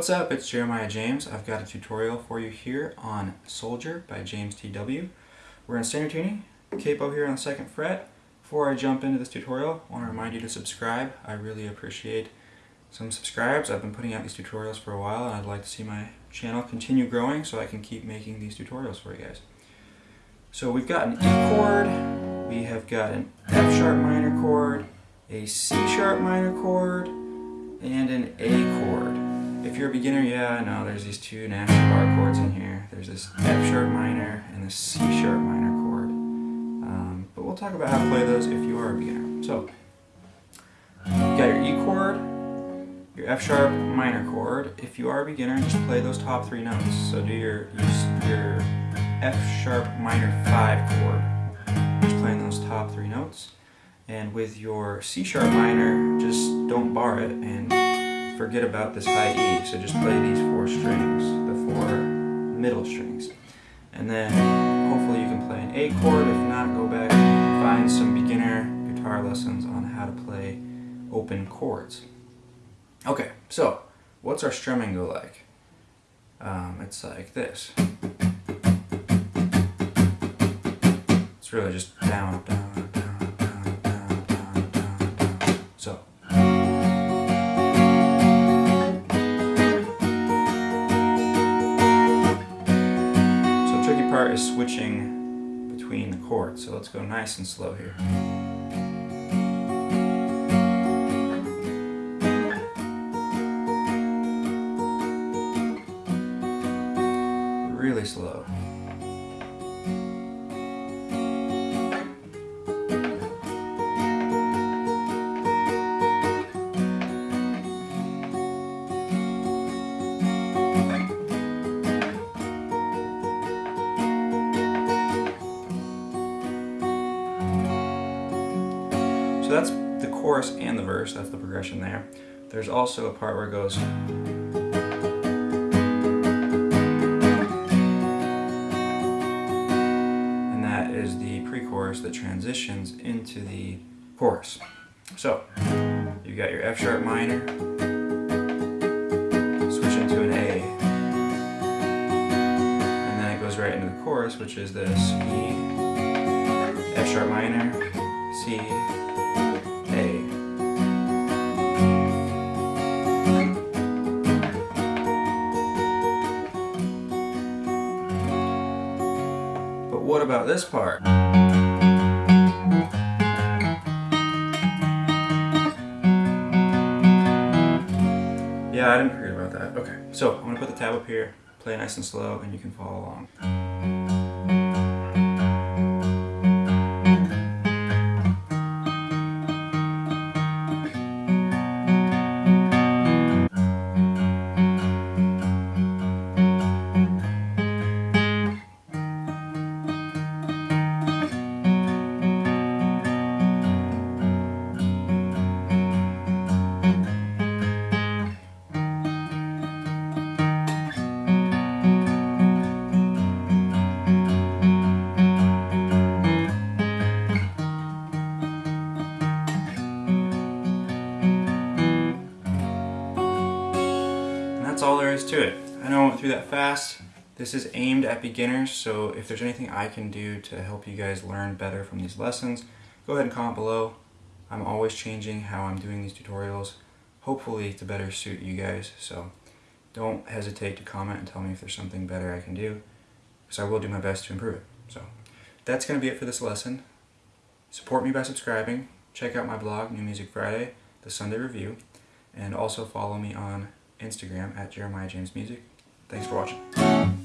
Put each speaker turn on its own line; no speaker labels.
What's up, it's Jeremiah James. I've got a tutorial for you here on Soldier by James T.W. We're in standard tuning, capo here on the second fret. Before I jump into this tutorial, I want to remind you to subscribe. I really appreciate some subscribes. I've been putting out these tutorials for a while and I'd like to see my channel continue growing so I can keep making these tutorials for you guys. So we've got an E chord, we have got an F sharp minor chord, a C sharp minor chord, and an A chord. If you're a beginner, yeah, I know there's these two nasty bar chords in here. There's this F sharp minor and this C sharp minor chord. Um, but we'll talk about how to play those if you are a beginner. So, you got your E chord, your F sharp minor chord. If you are a beginner, just play those top three notes. So do your, your F sharp minor 5 chord, just playing those top three notes. And with your C sharp minor, just don't bar it and forget about this high E, so just play these four strings, the four middle strings. And then hopefully you can play an A chord, if not go back and find some beginner guitar lessons on how to play open chords. Okay, so what's our strumming go like? Um, it's like this. It's really just down, down, is switching between the chords, so let's go nice and slow here. Really slow. So that's the chorus and the verse, that's the progression there. There's also a part where it goes and that is the pre-chorus that transitions into the chorus. So, you got your F sharp minor, switch into an A, and then it goes right into the chorus, which is this E, F sharp minor, C, what about this part? Yeah, I didn't forget about that. Okay, so I'm to put the tab up here, play nice and slow, and you can follow along. That's all there is to it. I know I went through that fast. This is aimed at beginners, so if there's anything I can do to help you guys learn better from these lessons, go ahead and comment below. I'm always changing how I'm doing these tutorials, hopefully to better suit you guys, so don't hesitate to comment and tell me if there's something better I can do, because I will do my best to improve it. So that's going to be it for this lesson. Support me by subscribing, check out my blog, New Music Friday, the Sunday Review, and also follow me on Instagram at Jeremiah James Music. Thanks for watching.